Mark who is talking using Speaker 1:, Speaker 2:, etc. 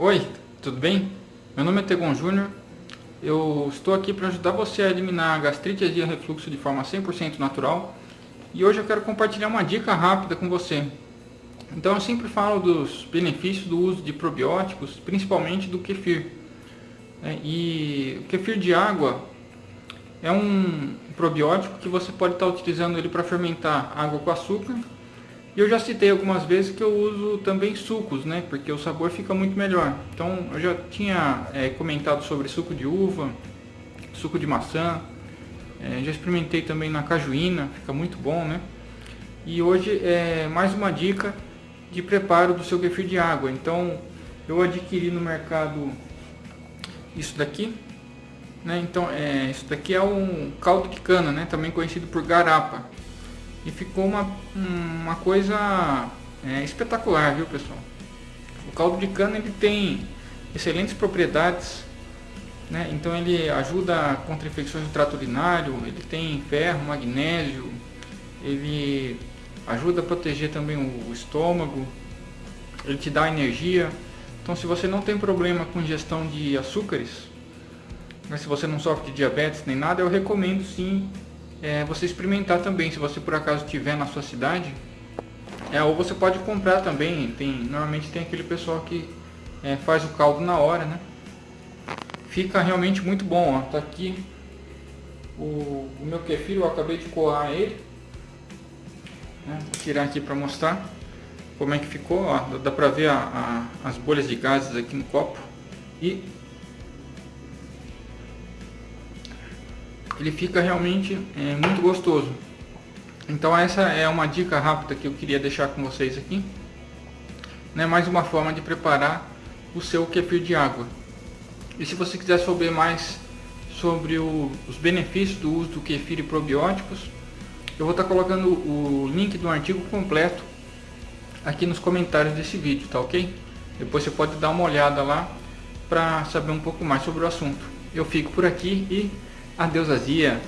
Speaker 1: Oi, tudo bem? Meu nome é Tegon Júnior. Eu estou aqui para ajudar você a eliminar a gastrite, azia refluxo de forma 100% natural. E hoje eu quero compartilhar uma dica rápida com você. Então eu sempre falo dos benefícios do uso de probióticos, principalmente do kefir. É, e o kefir de água é um probiótico que você pode estar utilizando ele para fermentar água com açúcar e eu já citei algumas vezes que eu uso também sucos, né? Porque o sabor fica muito melhor. Então eu já tinha é, comentado sobre suco de uva, suco de maçã. É, já experimentei também na cajuína, fica muito bom, né? E hoje é mais uma dica de preparo do seu kefir de água. Então eu adquiri no mercado isso daqui. Né? Então é, isso daqui é um caldo de cana, né? Também conhecido por garapa e ficou uma, uma coisa é, espetacular, viu pessoal? O caldo de cana ele tem excelentes propriedades, né? então ele ajuda contra infecções do trato urinário, ele tem ferro, magnésio, ele ajuda a proteger também o estômago, ele te dá energia. Então se você não tem problema com ingestão de açúcares, mas se você não sofre de diabetes nem nada, eu recomendo sim é, você experimentar também, se você por acaso tiver na sua cidade. É, ou você pode comprar também, tem, normalmente tem aquele pessoal que é, faz o caldo na hora, né? Fica realmente muito bom, ó. Tá aqui o, o meu kefir, eu acabei de coar ele. Né? Vou tirar aqui para mostrar como é que ficou, ó. Dá pra ver a, a, as bolhas de gases aqui no copo. E ele fica realmente é, muito gostoso. Então essa é uma dica rápida que eu queria deixar com vocês aqui. Né, mais uma forma de preparar o seu kefir de água. E se você quiser saber mais sobre o, os benefícios do uso do kefir e probióticos, eu vou estar colocando o link do artigo completo aqui nos comentários desse vídeo, tá ok? Depois você pode dar uma olhada lá para saber um pouco mais sobre o assunto. Eu fico por aqui e Adeus azia.